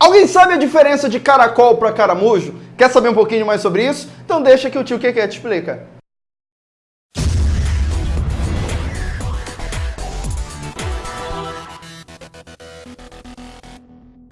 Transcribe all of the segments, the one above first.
Alguém sabe a diferença de caracol para caramujo? Quer saber um pouquinho mais sobre isso? Então deixa que o tio Keke te explica.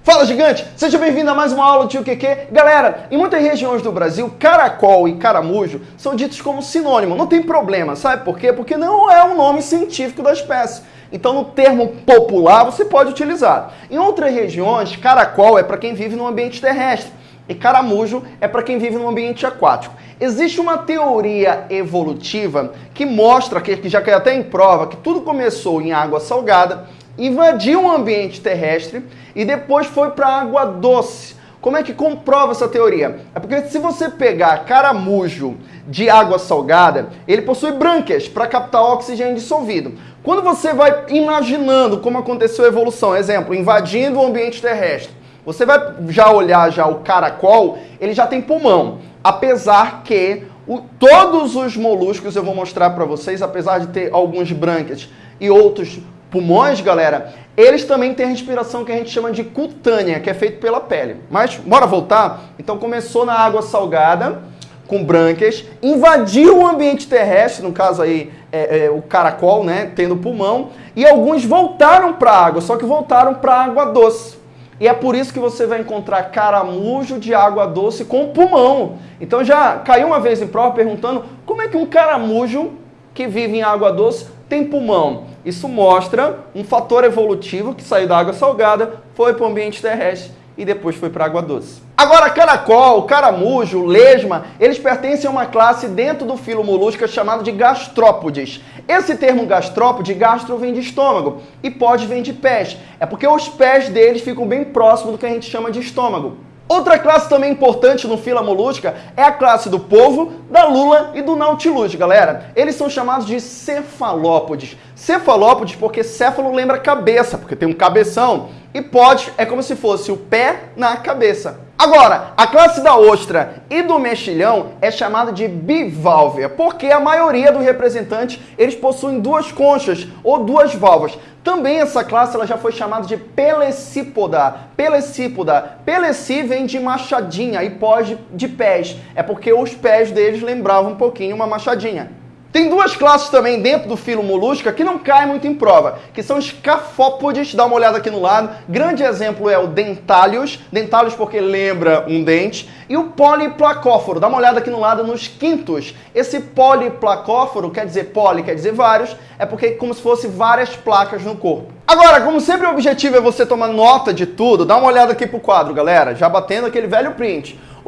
Fala gigante, seja bem-vindo a mais uma aula do Tio QQ. Galera, em muitas regiões do Brasil, caracol e caramujo são ditos como sinônimo. Não tem problema, sabe por quê? Porque não é o nome científico da espécie. Então, no termo popular, você pode utilizar. Em outras regiões, caracol é para quem vive no ambiente terrestre e caramujo é para quem vive no ambiente aquático. Existe uma teoria evolutiva que mostra, que já caiu até em prova, que tudo começou em água salgada invadiu o ambiente terrestre e depois foi para a água doce. Como é que comprova essa teoria? É porque se você pegar caramujo de água salgada, ele possui brânquias para captar oxigênio dissolvido. Quando você vai imaginando como aconteceu a evolução, exemplo, invadindo o ambiente terrestre, você vai já olhar já o caracol, ele já tem pulmão. Apesar que o, todos os moluscos eu vou mostrar para vocês, apesar de ter alguns brânquias e outros pulmões, galera, eles também têm respiração que a gente chama de cutânea, que é feito pela pele. Mas, bora voltar? Então começou na água salgada, com brânquias, invadiu o ambiente terrestre, no caso aí é, é, o caracol, né, tendo pulmão, e alguns voltaram para a água, só que voltaram para a água doce. E é por isso que você vai encontrar caramujo de água doce com pulmão. Então já caiu uma vez em prova perguntando como é que um caramujo que vive em água doce tem pulmão. Isso mostra um fator evolutivo que saiu da água salgada, foi para o ambiente terrestre e depois foi para a água doce. Agora, caracol, caramujo, lesma, eles pertencem a uma classe dentro do filo molusca chamado de gastrópodes. Esse termo gastrópode, gastro vem de estômago e pode vem de pés. É porque os pés deles ficam bem próximos do que a gente chama de estômago. Outra classe também importante no fila molústica é a classe do polvo, da lula e do nautilus, galera. Eles são chamados de cefalópodes. Cefalópodes porque céfalo lembra cabeça, porque tem um cabeção. E pode é como se fosse o pé na cabeça. Agora, a classe da ostra e do mexilhão é chamada de biválvea, porque a maioria dos representantes eles possuem duas conchas ou duas válvulas. Também essa classe ela já foi chamada de pelecípoda. Pelecípoda. Peleci vem de machadinha e pós de pés. É porque os pés deles lembravam um pouquinho uma machadinha. Tem duas classes também dentro do filo molusca que não caem muito em prova, que são os cafópodes, dá uma olhada aqui no lado. Grande exemplo é o dentálios, dentálios porque lembra um dente, e o poliplacóforo, dá uma olhada aqui no lado nos quintos. Esse poliplacóforo quer dizer poli, quer dizer vários, é porque é como se fosse várias placas no corpo. Agora, como sempre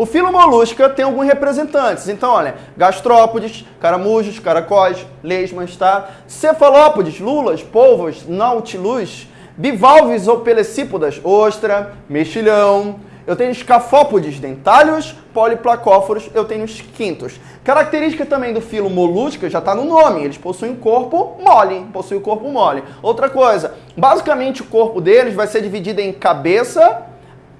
o filo molusca tem alguns representantes. Então, olha, gastrópodes, caramujos, caracóis, lesmas, tá? Cefalópodes, lulas, polvos, nautilus, bivalves ou pelecípodas, ostra, mexilhão. Eu tenho escafópodes, dentálios, poliplacóforos, eu tenho os quintos. Característica também do filo molusca já está no nome, eles possuem um corpo mole, possuem um corpo mole. Outra coisa, basicamente o corpo deles vai ser dividido em cabeça,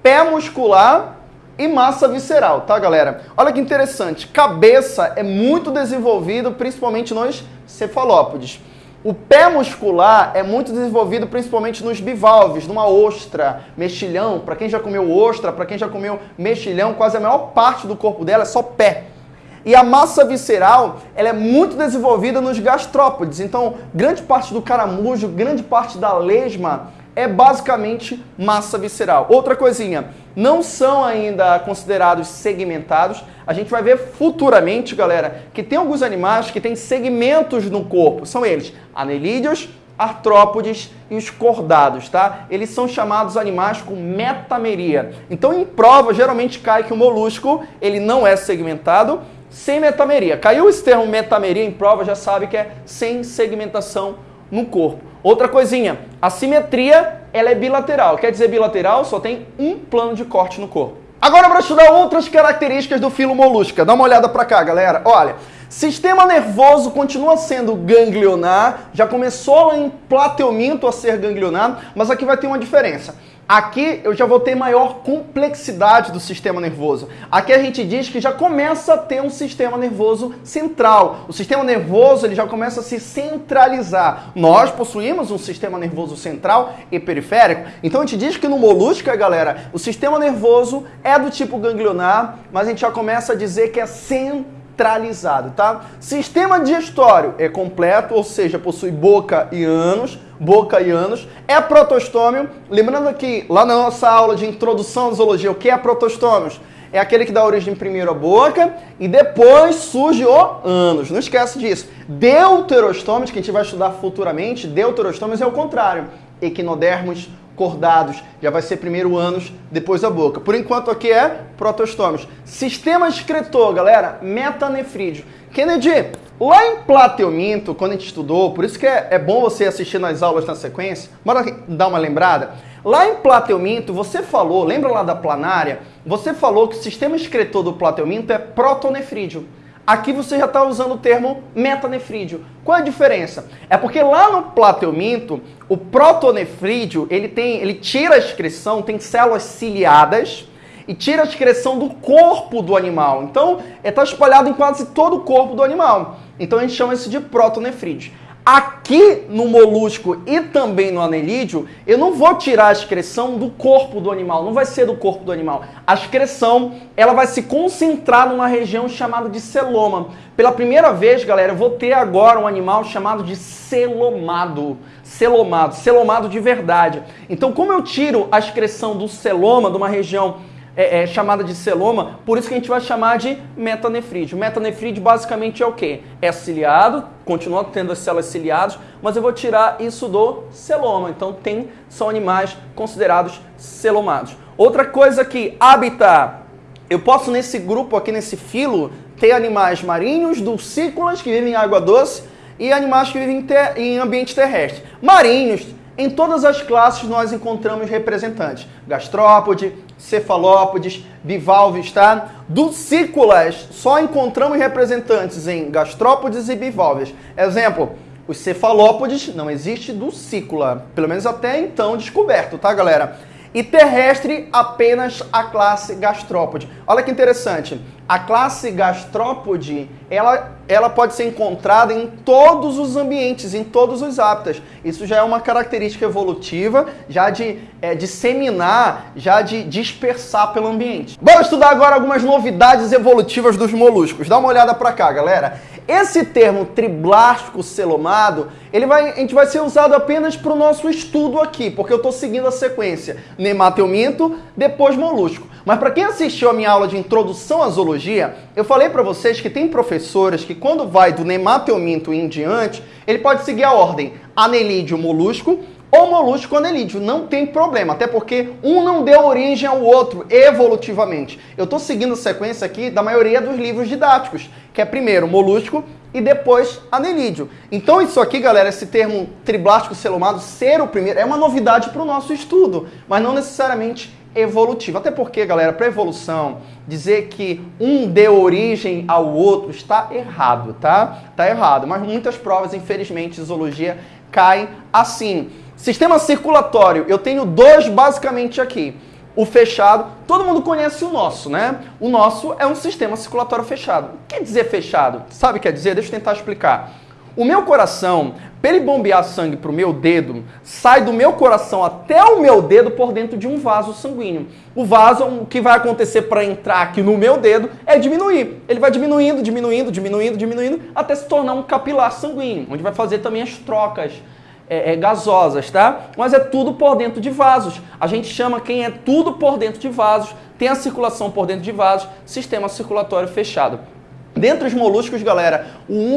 pé muscular e massa visceral, tá, galera? Olha que interessante, cabeça é muito desenvolvido principalmente nos cefalópodes. O pé muscular é muito desenvolvido principalmente nos bivalves, numa ostra, mexilhão. Para quem já comeu ostra, para quem já comeu mexilhão, quase a maior parte do corpo dela é só pé. E a massa visceral, ela é muito desenvolvida nos gastrópodes. Então, grande parte do caramujo, grande parte da lesma é basicamente massa visceral. Outra coisinha, não são ainda considerados segmentados. A gente vai ver futuramente, galera, que tem alguns animais que têm segmentos no corpo. São eles anelídeos, artrópodes e os cordados, tá? Eles são chamados animais com metameria. Então, em prova, geralmente cai que o molusco, ele não é segmentado, sem metameria. Caiu esse termo metameria em prova, já sabe que é sem segmentação no corpo. Outra coisinha, a simetria ela é bilateral. Quer dizer bilateral, só tem um plano de corte no corpo. Agora para estudar outras características do filo molusca. Dá uma olhada para cá, galera. Olha, sistema nervoso continua sendo ganglionar, já começou em plateuminto a ser ganglionar, mas aqui vai ter uma diferença. Aqui eu já vou ter maior complexidade do sistema nervoso. Aqui a gente diz que já começa a ter um sistema nervoso central. O sistema nervoso ele já começa a se centralizar. Nós possuímos um sistema nervoso central e periférico. Então a gente diz que no molusco, galera, o sistema nervoso é do tipo ganglionar, mas a gente já começa a dizer que é centralizado, tá? Sistema digestório é completo, ou seja, possui boca e ânus boca e ânus. É protostômio. Lembrando que lá na nossa aula de introdução à zoologia, o que é protostômios? É aquele que dá origem primeiro à boca e depois surge o ânus. Não esquece disso. Deuterostômios, que a gente vai estudar futuramente, deuterostômios é o contrário. Equinodermos cordados, já vai ser primeiro o ânus, depois a boca. Por enquanto aqui é protostômios. Sistema excretor, galera, metanefrídeo. Kennedy, Lá em Plateuminto, quando a gente estudou, por isso que é, é bom você assistir nas aulas na sequência, bora dar uma lembrada. Lá em Plateuminto, você falou, lembra lá da planária? Você falou que o sistema excretor do Plateuminto é protonefrídeo. Aqui você já está usando o termo metanefrídeo. Qual é a diferença? É porque lá no plateuminto, o protonefrídeo, ele tem, ele tira a excreção, tem células ciliadas, e tira a excreção do corpo do animal. Então, está espalhado em quase todo o corpo do animal. Então, a gente chama isso de protonefrídeo. Aqui no molusco e também no anelídeo, eu não vou tirar a excreção do corpo do animal, não vai ser do corpo do animal. A excreção, ela vai se concentrar numa região chamada de celoma. Pela primeira vez, galera, eu vou ter agora um animal chamado de celomado. Celomado, celomado de verdade. Então, como eu tiro a excreção do celoma, de uma região é, é, chamada de celoma, por isso que a gente vai chamar de metanefrídeo. Metanefrídeo basicamente é o quê? É ciliado, continua tendo as células ciliadas, mas eu vou tirar isso do celoma. Então tem, são animais considerados celomados. Outra coisa que habitat, eu posso nesse grupo aqui, nesse filo, ter animais marinhos, dulcícolas, que vivem em água doce, e animais que vivem em ambiente terrestre. Marinhos, em todas as classes nós encontramos representantes. Gastrópode, cefalópodes, bivalves, tá? Dulcícolas, só encontramos representantes em gastrópodes e bivalves. Exemplo, os cefalópodes, não existe dulcícula, pelo menos até então descoberto, tá, galera? E terrestre, apenas a classe gastrópode. Olha que interessante, a classe gastrópode, ela, ela pode ser encontrada em todos os ambientes, em todos os hábitats. Isso já é uma característica evolutiva, já de é, disseminar, já de dispersar pelo ambiente. Bora estudar agora algumas novidades evolutivas dos moluscos. Dá uma olhada para cá, galera. Esse termo triblástico celomado, ele vai, a gente vai ser usado apenas para o nosso estudo aqui, porque eu estou seguindo a sequência nemateuminto, depois molusco. Mas para quem assistiu a minha aula de introdução à zoologia, eu falei para vocês que tem professores que quando vai do nemateuminto em diante, ele pode seguir a ordem anelídeo molusco, ou molusco anelídeo, não tem problema, até porque um não deu origem ao outro evolutivamente. Eu estou seguindo a sequência aqui da maioria dos livros didáticos, que é primeiro molusco e depois anelídeo. Então isso aqui, galera, esse termo triblástico celomado, ser o primeiro, é uma novidade para o nosso estudo, mas não necessariamente evolutivo. Até porque, galera, para evolução, dizer que um deu origem ao outro está errado, tá? Está errado, mas muitas provas, infelizmente, zoologia caem assim. Sistema circulatório, eu tenho dois basicamente aqui. O fechado, todo mundo conhece o nosso, né? O nosso é um sistema circulatório fechado. O que quer dizer fechado? Sabe o que quer dizer? Deixa eu tentar explicar. O meu coração, para ele bombear sangue para o meu dedo, sai do meu coração até o meu dedo por dentro de um vaso sanguíneo. O vaso, o que vai acontecer para entrar aqui no meu dedo é diminuir. Ele vai diminuindo, diminuindo, diminuindo, diminuindo, até se tornar um capilar sanguíneo, onde vai fazer também as trocas é, é, gasosas, tá? Mas é tudo por dentro de vasos. A gente chama quem é tudo por dentro de vasos, tem a circulação por dentro de vasos, sistema circulatório fechado. Dentre os moluscos, galera,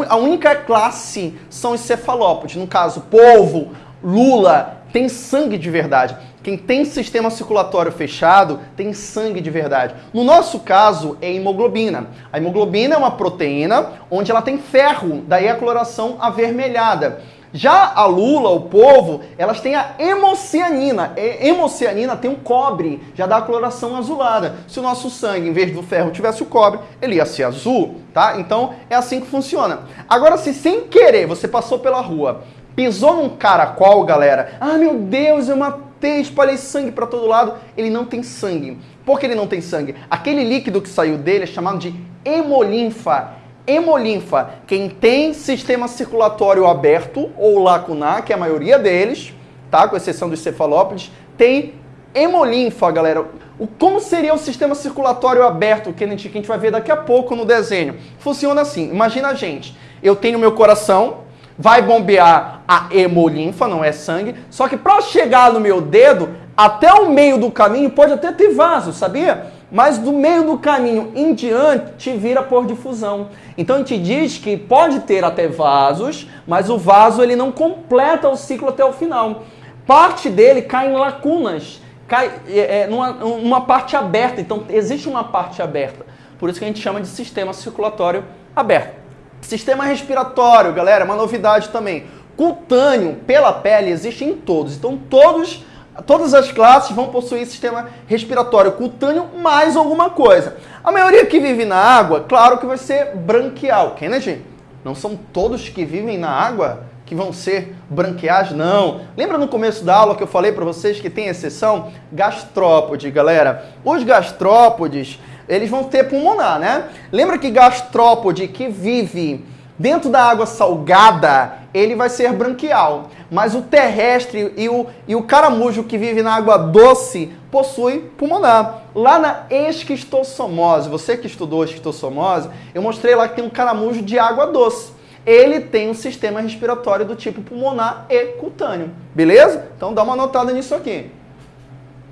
a única classe são os cefalópodes. No caso, polvo, lula, tem sangue de verdade. Quem tem sistema circulatório fechado tem sangue de verdade. No nosso caso, é hemoglobina. A hemoglobina é uma proteína onde ela tem ferro, daí a coloração avermelhada. Já a lula, o povo, elas têm a hemocianina. E hemocianina tem um cobre, já dá a coloração azulada. Se o nosso sangue, em vez do ferro, tivesse o cobre, ele ia ser azul, tá? Então é assim que funciona. Agora, se sem querer você passou pela rua, pisou num caracol, galera, ah meu Deus, uma ter, espalhei sangue para todo lado. Ele não tem sangue. Por que ele não tem sangue? Aquele líquido que saiu dele é chamado de hemolinfa. Hemolinfa, quem tem sistema circulatório aberto ou lacunar, que é a maioria deles, tá? Com exceção dos cefalópodes, tem hemolinfa, galera. O, como seria o sistema circulatório aberto, gente, que a gente vai ver daqui a pouco no desenho? Funciona assim, imagina a gente, eu tenho meu coração, vai bombear a hemolinfa, não é sangue, só que para chegar no meu dedo, até o meio do caminho pode até ter vaso, sabia? Mas do meio do caminho em diante vira por difusão. Então a gente diz que pode ter até vasos, mas o vaso ele não completa o ciclo até o final. Parte dele cai em lacunas, cai é, é numa, numa parte aberta. Então existe uma parte aberta. Por isso que a gente chama de sistema circulatório aberto. Sistema respiratório, galera, uma novidade também. Cutâneo pela pele existe em todos. Então todos Todas as classes vão possuir sistema respiratório cutâneo mais alguma coisa. A maioria que vive na água, claro que vai ser branquial. Kennedy, não são todos que vivem na água que vão ser branquiais, não. Lembra no começo da aula que eu falei para vocês que tem exceção? Gastrópode, galera. Os gastrópodes, eles vão ter pulmonar, né? Lembra que gastrópode que vive dentro da água salgada, ele vai ser branquial. Mas o terrestre e o, e o caramujo que vive na água doce possui pulmonar. Lá na esquistossomose, você que estudou esquistossomose, eu mostrei lá que tem um caramujo de água doce. Ele tem um sistema respiratório do tipo pulmonar e cutâneo. Beleza? Então dá uma notada nisso aqui.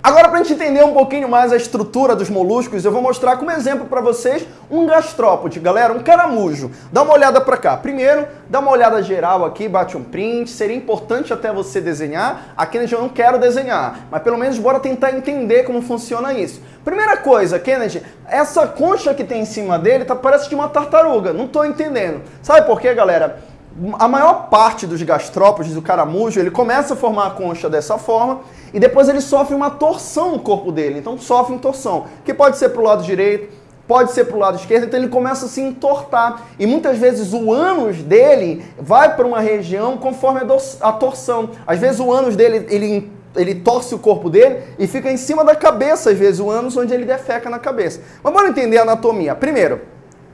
Agora, para a gente entender um pouquinho mais a estrutura dos moluscos, eu vou mostrar como exemplo para vocês um gastrópode, galera, um caramujo. Dá uma olhada para cá. Primeiro, dá uma olhada geral aqui, bate um print. Seria importante até você desenhar. Aqui eu não quero desenhar, mas pelo menos bora tentar entender como funciona isso. Primeira coisa, Kennedy, essa concha que tem em cima dele tá, parece de uma tartaruga. Não estou entendendo. Sabe por quê, galera? A maior parte dos gastrópodes, do caramujo, ele começa a formar a concha dessa forma e depois ele sofre uma torção no corpo dele. Então sofre uma torção, que pode ser para o lado direito, pode ser para o lado esquerdo, então ele começa a se entortar. E muitas vezes o ânus dele vai para uma região conforme a torção. Às vezes o ânus dele, ele, ele torce o corpo dele e fica em cima da cabeça, às vezes o ânus onde ele defeca na cabeça. Mas vamos entender a anatomia. Primeiro,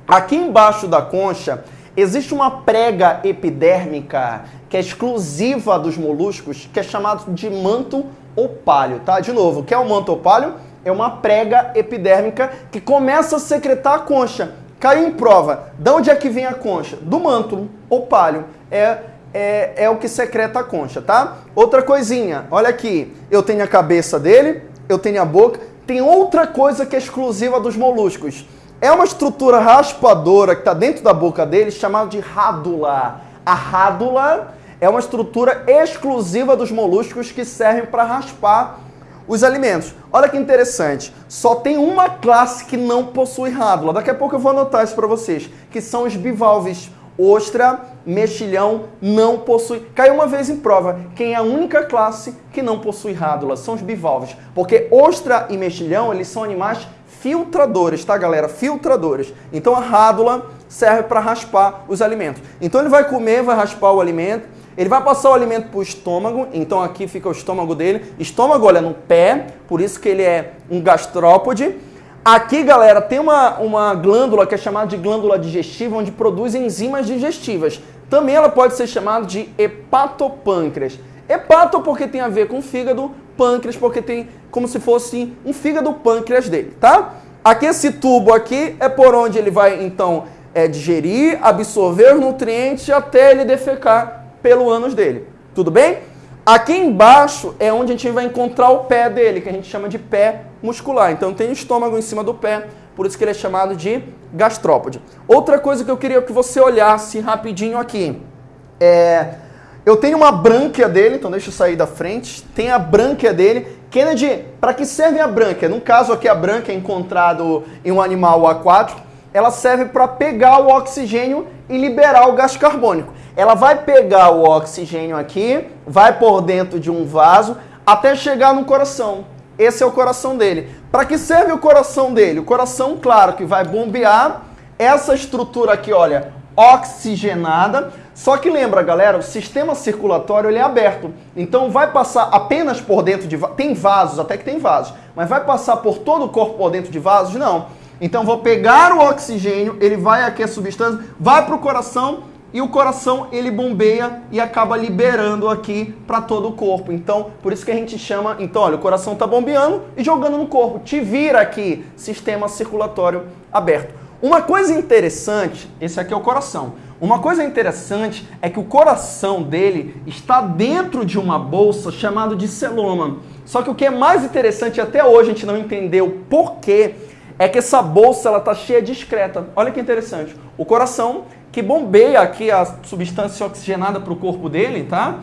aqui embaixo da concha Existe uma prega epidérmica que é exclusiva dos moluscos, que é chamado de manto opálio, tá? De novo, o que é o manto opálio? É uma prega epidérmica que começa a secretar a concha. Caiu em prova. De onde é que vem a concha? Do manto opálio. É, é, é o que secreta a concha, tá? Outra coisinha, olha aqui. Eu tenho a cabeça dele, eu tenho a boca. Tem outra coisa que é exclusiva dos moluscos é uma estrutura raspadora que está dentro da boca dele, chamada de rádula. A rádula é uma estrutura exclusiva dos moluscos que servem para raspar os alimentos. Olha que interessante, só tem uma classe que não possui rádula. Daqui a pouco eu vou anotar isso para vocês, que são os bivalves. Ostra, mexilhão não possui. Caiu uma vez em prova. Quem é a única classe que não possui rádula são os bivalves, porque ostra e mexilhão, eles são animais filtradores, tá, galera? Filtradores. Então a rádula serve para raspar os alimentos. Então ele vai comer, vai raspar o alimento, ele vai passar o alimento para o estômago, então aqui fica o estômago dele. Estômago, olha, no pé, por isso que ele é um gastrópode. Aqui, galera, tem uma, uma glândula que é chamada de glândula digestiva, onde produz enzimas digestivas. Também ela pode ser chamada de hepatopâncreas. Hepato porque tem a ver com fígado, pâncreas porque tem como se fosse um fígado pâncreas dele, tá? Aqui esse tubo aqui é por onde ele vai então é, digerir, absorver os nutrientes até ele defecar pelo ânus dele. Tudo bem? Aqui embaixo é onde a gente vai encontrar o pé dele, que a gente chama de pé muscular. Então tem o estômago em cima do pé, por isso que ele é chamado de gastrópode. Outra coisa que eu queria que você olhasse rapidinho aqui é eu tenho uma brânquia dele, então deixa eu sair da frente. Tem a brânquia dele. Kennedy, para que serve a brânquia? No caso aqui, a brânquia é encontrado em um animal aquático. Ela serve para pegar o oxigênio e liberar o gás carbônico. Ela vai pegar o oxigênio aqui, vai por dentro de um vaso, até chegar no coração. Esse é o coração dele. Para que serve o coração dele? O coração, claro, que vai bombear essa estrutura aqui, olha, oxigenada. Só que lembra, galera, o sistema circulatório ele é aberto. Então vai passar apenas por dentro de tem vasos, até que tem vasos, mas vai passar por todo o corpo por dentro de vasos? Não. Então vou pegar o oxigênio, ele vai aqui a substância, vai para o coração e o coração ele bombeia e acaba liberando aqui para todo o corpo. Então, por isso que a gente chama, então, olha, o coração está bombeando e jogando no corpo. Te vira aqui, sistema circulatório aberto. Uma coisa interessante, esse aqui é o coração. Uma coisa interessante é que o coração dele está dentro de uma bolsa chamada de celoma. Só que o que é mais interessante, até hoje a gente não entendeu porquê, é que essa bolsa ela está cheia de excreta. Olha que interessante. O coração que bombeia aqui a substância oxigenada para o corpo dele, tá?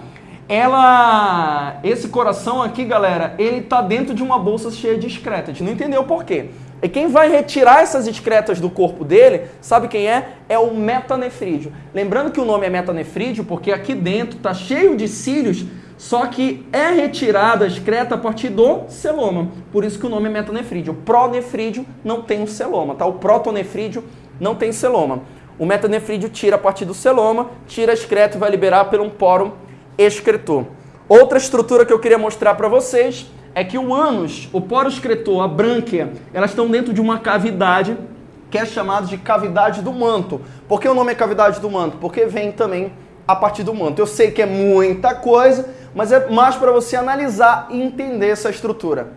Ela, esse coração aqui, galera, ele tá dentro de uma bolsa cheia de excreta. A gente não entendeu por quê. E quem vai retirar essas excretas do corpo dele, sabe quem é? É o metanefrídeo. Lembrando que o nome é metanefrídeo porque aqui dentro tá cheio de cílios, só que é retirada a excreta a partir do celoma. Por isso que o nome é metanefrídeo. O pronefrídeo não tem o celoma, tá? O protonefrídeo não tem celoma. O metanefrídeo tira a partir do celoma, tira excreto e vai liberar por um poro excretor. Outra estrutura que eu queria mostrar para vocês é que o ânus, o poro excretor, a brânquia, elas estão dentro de uma cavidade que é chamada de cavidade do manto. Por que o nome é cavidade do manto? Porque vem também a partir do manto. Eu sei que é muita coisa, mas é mais para você analisar e entender essa estrutura.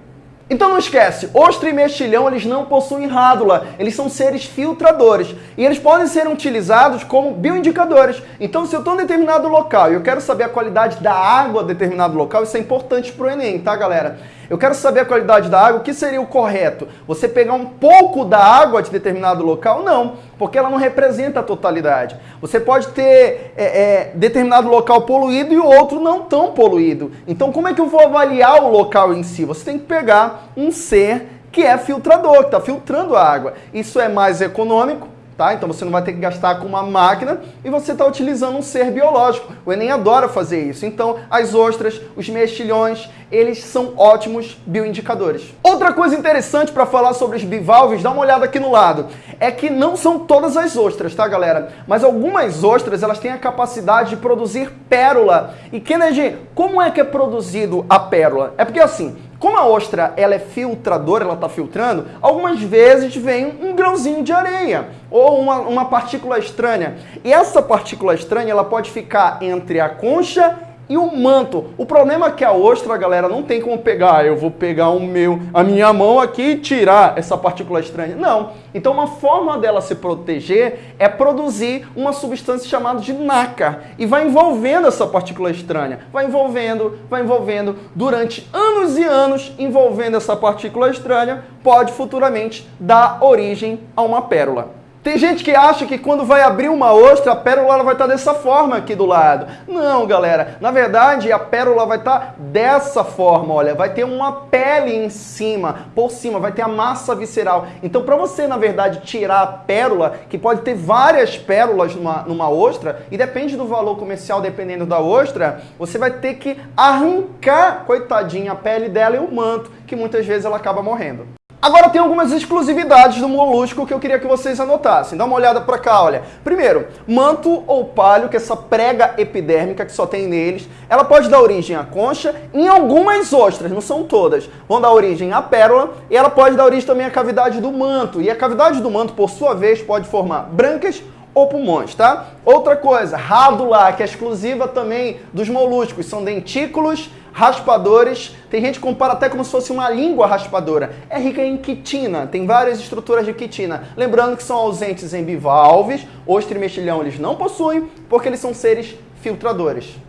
Então não esquece, ostra e mexilhão eles não possuem rádula, eles são seres filtradores e eles podem ser utilizados como bioindicadores. Então se eu estou em determinado local e eu quero saber a qualidade da água de determinado local, isso é importante para o Enem, tá galera? Eu quero saber a qualidade da água, o que seria o correto? Você pegar um pouco da água de determinado local? Não, porque ela não representa a totalidade. Você pode ter é, é, determinado local poluído e outro não tão poluído. Então como é que eu vou avaliar o local em si? Você tem que pegar um ser que é filtrador, que está filtrando a água. Isso é mais econômico, Tá? Então você não vai ter que gastar com uma máquina e você está utilizando um ser biológico. O Enem adora fazer isso. Então as ostras, os mexilhões, eles são ótimos bioindicadores. Outra coisa interessante para falar sobre os bivalves, dá uma olhada aqui no lado, é que não são todas as ostras, tá galera? Mas algumas ostras, elas têm a capacidade de produzir pérola. E Kennedy, como é que é produzido a pérola? É porque assim, como a ostra ela é filtradora, ela está filtrando, algumas vezes vem um grãozinho de areia ou uma, uma partícula estranha. E essa partícula estranha ela pode ficar entre a concha e o manto. O problema é que a ostra, galera, não tem como pegar. Eu vou pegar o meu, a minha mão aqui e tirar essa partícula estranha. Não. Então uma forma dela se proteger é produzir uma substância chamada de nácar. E vai envolvendo essa partícula estranha. Vai envolvendo, vai envolvendo. Durante anos e anos, envolvendo essa partícula estranha, pode futuramente dar origem a uma pérola. Tem gente que acha que quando vai abrir uma ostra, a pérola vai estar dessa forma aqui do lado. Não, galera. Na verdade, a pérola vai estar dessa forma, olha. Vai ter uma pele em cima, por cima, vai ter a massa visceral. Então, para você, na verdade, tirar a pérola, que pode ter várias pérolas numa, numa ostra, e depende do valor comercial, dependendo da ostra, você vai ter que arrancar, coitadinha, a pele dela e o manto, que muitas vezes ela acaba morrendo. Agora tem algumas exclusividades do molusco que eu queria que vocês anotassem. Dá uma olhada para cá, olha. Primeiro, manto ou palho, que é essa prega epidérmica que só tem neles, ela pode dar origem à concha, em algumas ostras, não são todas, vão dar origem à pérola, e ela pode dar origem também à cavidade do manto. E a cavidade do manto, por sua vez, pode formar brancas ou pulmões, tá? Outra coisa, rádula, que é exclusiva também dos moluscos, são dentículos raspadores. Tem gente que compara até como se fosse uma língua raspadora. É rica em quitina, tem várias estruturas de quitina. Lembrando que são ausentes em bivalves, ostra e mexilhão eles não possuem, porque eles são seres filtradores.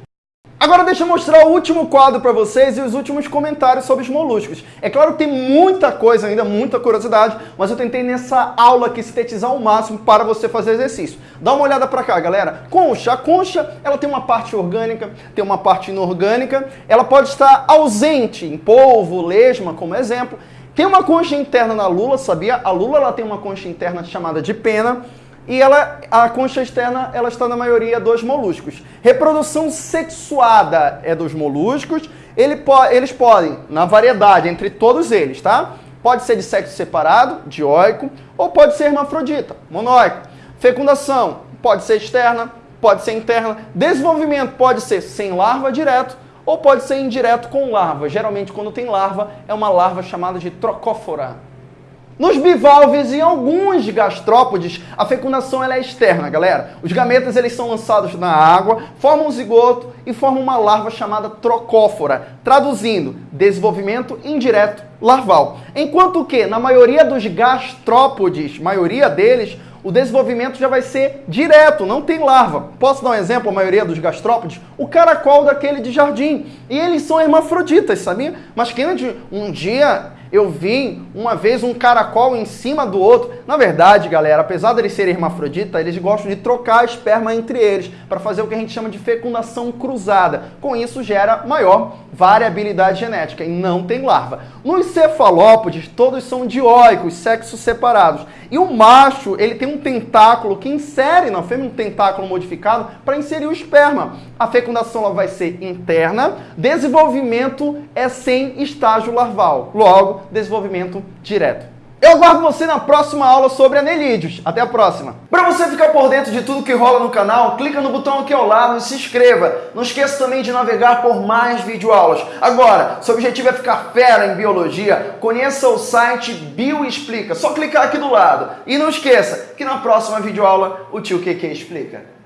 Agora deixa eu mostrar o último quadro para vocês e os últimos comentários sobre os moluscos. É claro que tem muita coisa ainda, muita curiosidade, mas eu tentei nessa aula aqui sintetizar ao máximo para você fazer exercício. Dá uma olhada para cá, galera. Concha. A concha, ela tem uma parte orgânica, tem uma parte inorgânica. Ela pode estar ausente em polvo, lesma, como exemplo. Tem uma concha interna na lula, sabia? A lula ela tem uma concha interna chamada de pena e ela, a concha externa ela está na maioria dos moluscos. Reprodução sexuada é dos moluscos. Ele po eles podem, na variedade entre todos eles, tá? Pode ser de sexo separado, dioico, ou pode ser hermafrodita, monóico. Fecundação, pode ser externa, pode ser interna. Desenvolvimento pode ser sem larva direto ou pode ser indireto com larva. Geralmente, quando tem larva, é uma larva chamada de trocófora. Nos bivalves e alguns gastrópodes, a fecundação ela é externa, galera. Os gametas eles são lançados na água, formam um zigoto e formam uma larva chamada trocófora. Traduzindo, desenvolvimento indireto larval. Enquanto que, na maioria dos gastrópodes, maioria deles, o desenvolvimento já vai ser direto, não tem larva. Posso dar um exemplo, a maioria dos gastrópodes? O caracol daquele de jardim. E eles são hermafroditas, sabia? Mas que um dia eu vi uma vez um caracol em cima do outro. Na verdade, galera, apesar de eles serem hermafrodita, eles gostam de trocar a esperma entre eles para fazer o que a gente chama de fecundação cruzada. Com isso gera maior variabilidade genética e não tem larva. Nos cefalópodes, todos são dioicos, sexos separados. E o macho, ele tem um tentáculo que insere na fêmea um tentáculo modificado para inserir o esperma. A fecundação vai ser interna, desenvolvimento é sem estágio larval. Logo, desenvolvimento direto. Eu aguardo você na próxima aula sobre anelídeos. Até a próxima. Para você ficar por dentro de tudo que rola no canal, clica no botão aqui ao lado e se inscreva. Não esqueça também de navegar por mais videoaulas. Agora, seu objetivo é ficar fera em biologia, conheça o site Bioexplica. Só clicar aqui do lado. E não esqueça que na próxima videoaula o tio QQ explica.